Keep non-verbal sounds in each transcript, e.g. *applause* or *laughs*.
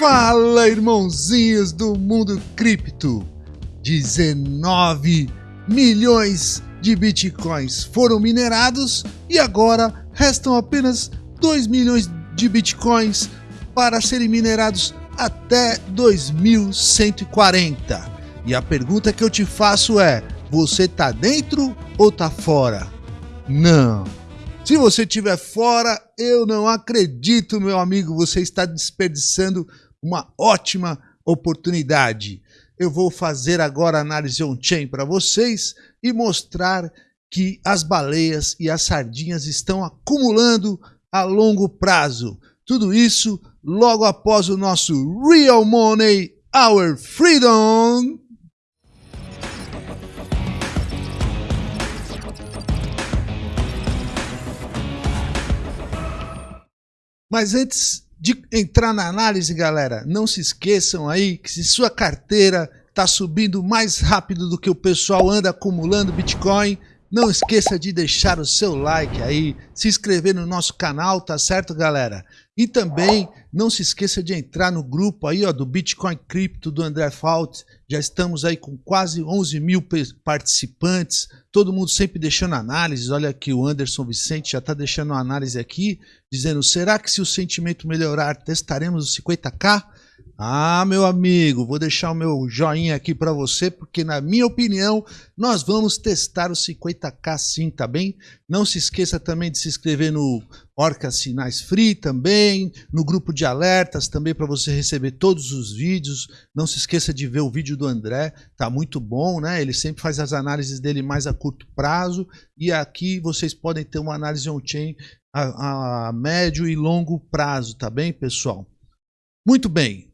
Fala, irmãozinhos do mundo cripto! 19 milhões de bitcoins foram minerados e agora restam apenas 2 milhões de bitcoins para serem minerados até 2140. E a pergunta que eu te faço é: você tá dentro ou tá fora? Não. Se você estiver fora, eu não acredito, meu amigo, você está desperdiçando uma ótima oportunidade. Eu vou fazer agora análise on-chain para vocês e mostrar que as baleias e as sardinhas estão acumulando a longo prazo. Tudo isso logo após o nosso Real Money Our Freedom. Mas antes de entrar na análise, galera, não se esqueçam aí que se sua carteira está subindo mais rápido do que o pessoal anda acumulando Bitcoin, não esqueça de deixar o seu like aí, se inscrever no nosso canal, tá certo, galera? E também não se esqueça de entrar no grupo aí, ó, do Bitcoin Cripto do André Fault. Já estamos aí com quase 11 mil participantes, todo mundo sempre deixando análises. Olha aqui, o Anderson Vicente já está deixando uma análise aqui, dizendo: será que se o sentimento melhorar, testaremos os 50k? Ah, meu amigo, vou deixar o meu joinha aqui para você, porque na minha opinião, nós vamos testar os 50k sim, tá bem? Não se esqueça também de se inscrever no Orca Sinais Free também, no grupo de alertas também para você receber todos os vídeos. Não se esqueça de ver o vídeo do André, tá muito bom, né? Ele sempre faz as análises dele mais a curto prazo e aqui vocês podem ter uma análise on-chain a, a médio e longo prazo, tá bem, pessoal? Muito bem,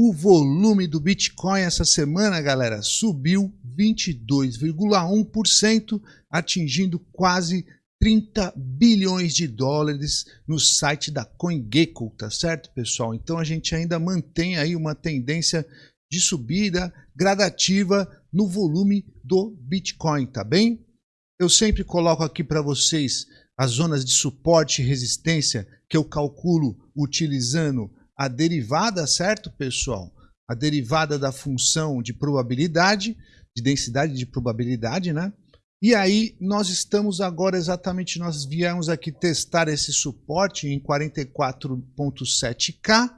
o volume do Bitcoin essa semana, galera, subiu 22,1%, atingindo quase 30 bilhões de dólares no site da CoinGecko, tá certo, pessoal? Então a gente ainda mantém aí uma tendência de subida gradativa no volume do Bitcoin, tá bem? Eu sempre coloco aqui para vocês as zonas de suporte e resistência que eu calculo utilizando a derivada, certo, pessoal? A derivada da função de probabilidade, de densidade de probabilidade, né? E aí nós estamos agora exatamente, nós viemos aqui testar esse suporte em 44.7K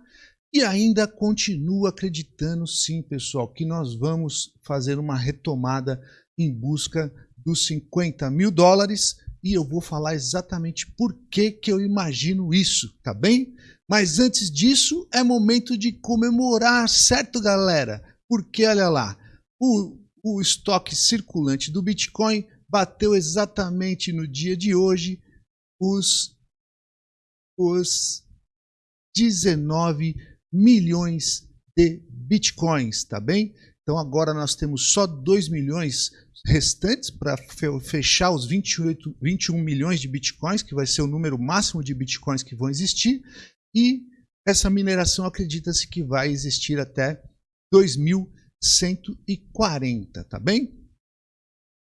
e ainda continuo acreditando sim, pessoal, que nós vamos fazer uma retomada em busca dos 50 mil dólares e eu vou falar exatamente por que, que eu imagino isso, tá bem? Mas antes disso, é momento de comemorar, certo, galera? Porque olha lá, o, o estoque circulante do Bitcoin bateu exatamente no dia de hoje os, os 19 milhões de Bitcoins, tá bem? Então agora nós temos só 2 milhões restantes para fechar os 28, 21 milhões de bitcoins, que vai ser o número máximo de bitcoins que vão existir. E essa mineração acredita-se que vai existir até 2140, tá bem?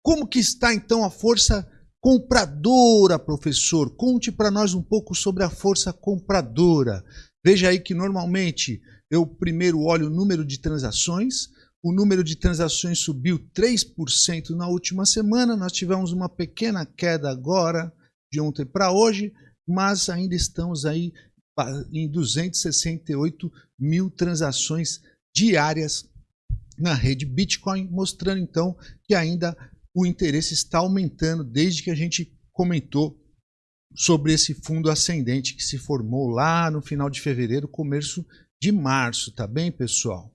Como que está então a força compradora, professor? Conte para nós um pouco sobre a força compradora. Veja aí que normalmente eu primeiro olho o número de transações, o número de transações subiu 3% na última semana, nós tivemos uma pequena queda agora, de ontem para hoje, mas ainda estamos aí em 268 mil transações diárias na rede Bitcoin, mostrando então que ainda o interesse está aumentando desde que a gente comentou sobre esse fundo ascendente que se formou lá no final de fevereiro, começo de março, tá bem, pessoal?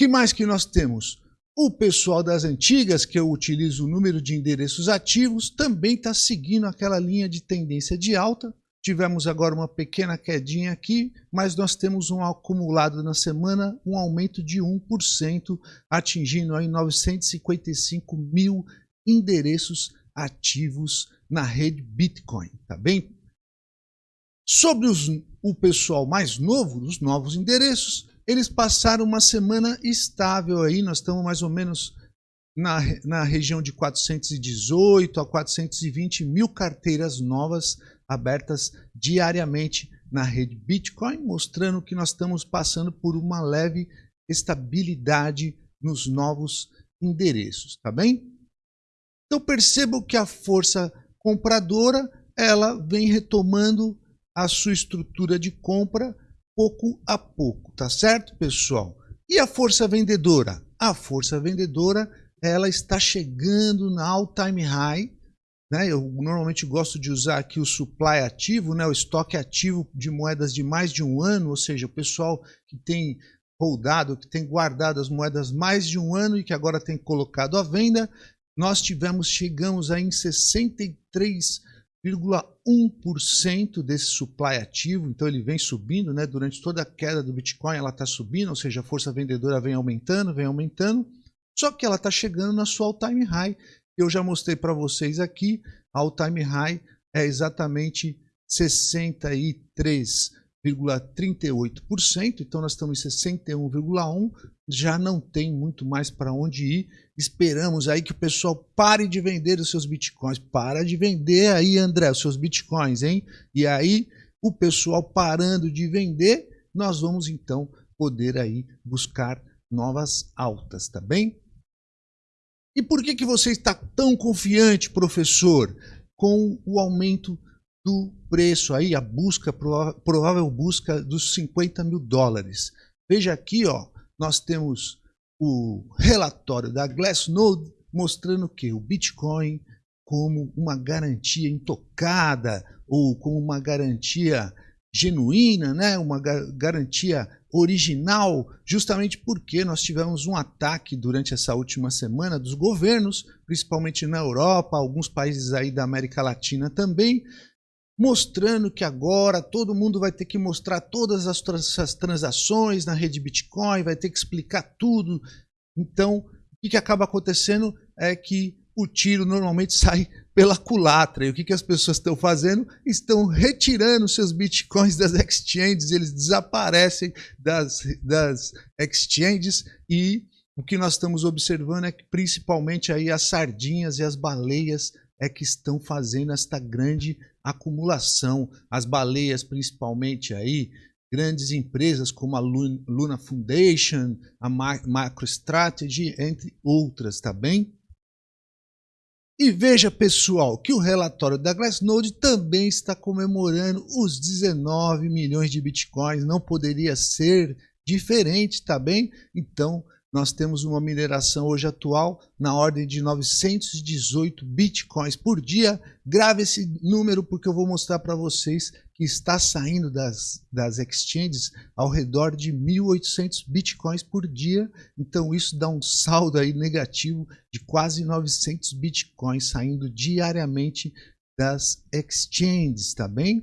que mais que nós temos? O pessoal das antigas, que eu utilizo o número de endereços ativos, também está seguindo aquela linha de tendência de alta, Tivemos agora uma pequena quedinha aqui, mas nós temos um acumulado na semana, um aumento de 1%, atingindo aí 955 mil endereços ativos na rede Bitcoin, tá bem? Sobre os, o pessoal mais novo, os novos endereços, eles passaram uma semana estável aí, nós estamos mais ou menos na, na região de 418 a 420 mil carteiras novas abertas diariamente na rede Bitcoin, mostrando que nós estamos passando por uma leve estabilidade nos novos endereços, tá bem? Então percebam que a força compradora ela vem retomando a sua estrutura de compra pouco a pouco, tá certo, pessoal? E a força vendedora? A força vendedora ela está chegando na all-time high. Né? Eu normalmente gosto de usar aqui o supply ativo, né? o estoque ativo de moedas de mais de um ano, ou seja, o pessoal que tem holdado, que tem guardado as moedas mais de um ano e que agora tem colocado à venda, nós tivemos, chegamos aí em 63,1% desse supply ativo, então ele vem subindo, né? durante toda a queda do Bitcoin ela está subindo, ou seja, a força vendedora vem aumentando, vem aumentando, só que ela está chegando na sua all-time high. Eu já mostrei para vocês aqui, a all-time high é exatamente 63,38%, então nós estamos em 61,1%, já não tem muito mais para onde ir. Esperamos aí que o pessoal pare de vender os seus bitcoins. Para de vender aí, André, os seus bitcoins, hein? E aí, o pessoal parando de vender, nós vamos então poder aí buscar novas altas, tá bem? E por que, que você está tão confiante, professor, com o aumento do preço aí, a busca, provável busca dos 50 mil dólares? Veja aqui, ó, nós temos o relatório da Glassnode mostrando que o Bitcoin como uma garantia intocada ou como uma garantia genuína, né? uma garantia original, justamente porque nós tivemos um ataque durante essa última semana dos governos, principalmente na Europa, alguns países aí da América Latina também, mostrando que agora todo mundo vai ter que mostrar todas as, as transações na rede Bitcoin, vai ter que explicar tudo. Então, o que acaba acontecendo é que o tiro normalmente *laughs* sai pela culatra. E o que, que as pessoas estão fazendo? Estão retirando seus bitcoins das exchanges, eles desaparecem das, das exchanges e o que nós estamos observando é que principalmente aí as sardinhas e as baleias é que estão fazendo esta grande acumulação. As baleias principalmente aí, grandes empresas como a Luna Foundation, a MicroStrategy, entre outras, tá bem? E veja, pessoal, que o relatório da Glassnode também está comemorando os 19 milhões de bitcoins. Não poderia ser diferente, tá bem? Então, nós temos uma mineração hoje atual na ordem de 918 bitcoins por dia. Grave esse número porque eu vou mostrar para vocês que está saindo das, das exchanges ao redor de 1.800 bitcoins por dia. Então isso dá um saldo aí negativo de quase 900 bitcoins saindo diariamente das exchanges, tá bem?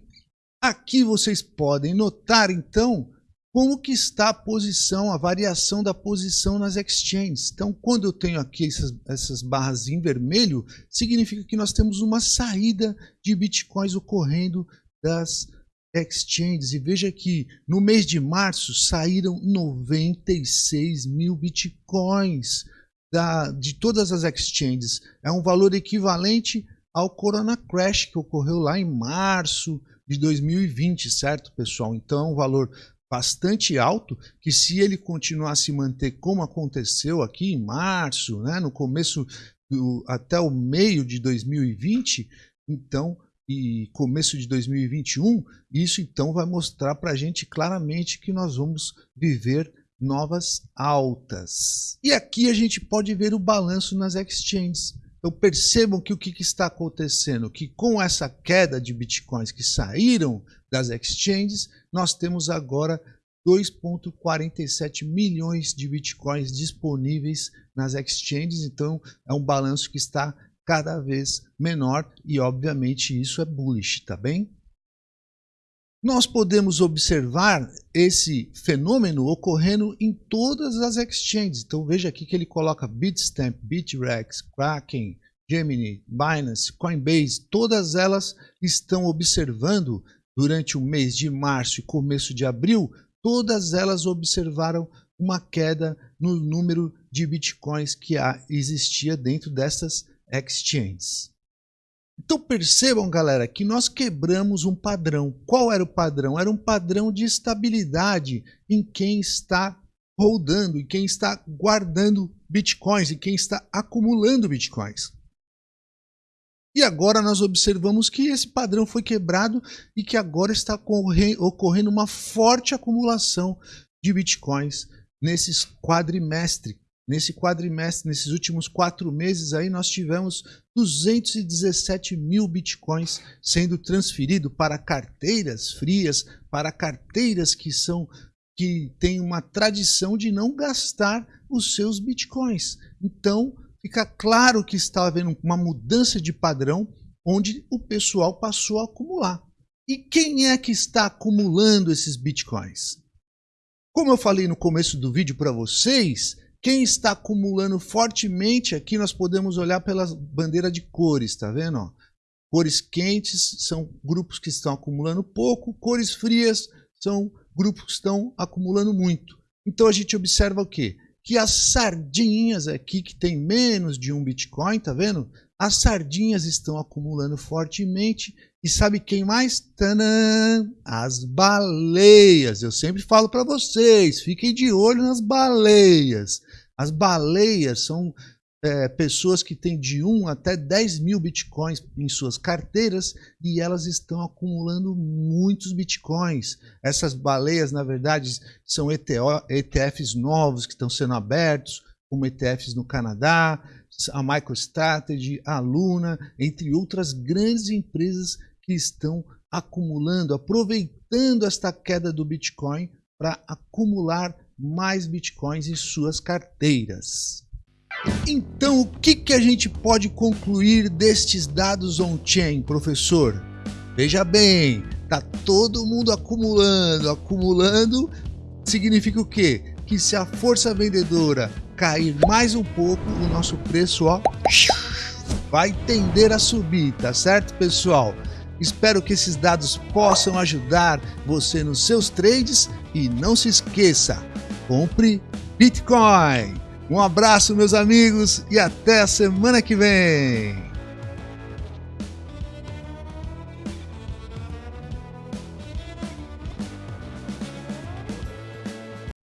Aqui vocês podem notar então como que está a posição, a variação da posição nas exchanges. Então, quando eu tenho aqui essas, essas barras em vermelho, significa que nós temos uma saída de bitcoins ocorrendo das exchanges. E veja que no mês de março saíram 96 mil bitcoins da, de todas as exchanges. É um valor equivalente ao Corona Crash que ocorreu lá em março de 2020, certo, pessoal? Então, é um valor bastante alto, que se ele continuar a se manter como aconteceu aqui em março, né, no começo do, até o meio de 2020, então e começo de 2021, isso então vai mostrar para a gente claramente que nós vamos viver novas altas. E aqui a gente pode ver o balanço nas exchanges. Então percebam que o que, está acontecendo, que com essa queda de bitcoins que saíram das exchanges, nós temos agora 2,47 milhões de bitcoins disponíveis nas exchanges, então é um balanço que está cada vez menor e obviamente isso é bullish, tá bem? Nós podemos observar esse fenômeno ocorrendo em todas as exchanges. Então veja aqui que ele coloca Bitstamp, Bitrex, Kraken, Gemini, Binance, Coinbase, todas elas estão observando durante o mês de março e começo de abril, todas elas observaram uma queda no número de bitcoins que existia dentro dessas exchanges. Então percebam, galera, que nós quebramos um padrão. Qual era o padrão? Era um padrão de estabilidade em quem está rodando, em quem está guardando bitcoins, em quem está acumulando bitcoins. E agora nós observamos que esse padrão foi quebrado e que agora está ocorrendo uma forte acumulação de bitcoins nesses quadrimestre. Nesse quadrimestre, nesses últimos quatro meses aí, nós tivemos 217 mil bitcoins sendo transferido para carteiras frias, para carteiras que são que têm uma tradição de não gastar os seus bitcoins. Então, fica claro que está havendo uma mudança de padrão onde o pessoal passou a acumular. E quem é que está acumulando esses bitcoins? Como eu falei no começo do vídeo para vocês, quem está acumulando fortemente aqui nós podemos olhar pela bandeira de cores, tá vendo? Cores quentes são grupos que estão acumulando pouco, cores frias são grupos que estão acumulando muito. Então a gente observa o quê? que as sardinhas aqui, que tem menos de um Bitcoin, tá vendo? As sardinhas estão acumulando fortemente. E sabe quem mais? Tanã! As baleias. Eu sempre falo para vocês, fiquem de olho nas baleias. As baleias são é, pessoas que têm de 1 até 10 mil bitcoins em suas carteiras e elas estão acumulando muitos bitcoins. Essas baleias, na verdade, são ETO, ETFs novos que estão sendo abertos, como ETFs no Canadá, a MicroStrategy, a Luna, entre outras grandes empresas que estão acumulando, aproveitando esta queda do Bitcoin para acumular mais bitcoins em suas carteiras. Então, o que, que a gente pode concluir destes dados on-chain, professor? Veja bem, tá todo mundo acumulando, acumulando significa o quê? Que se a força vendedora cair mais um pouco, o nosso preço ó, vai tender a subir, tá certo, pessoal? Espero que esses dados possam ajudar você nos seus trades e não se esqueça, compre Bitcoin! Um abraço, meus amigos, e até a semana que vem!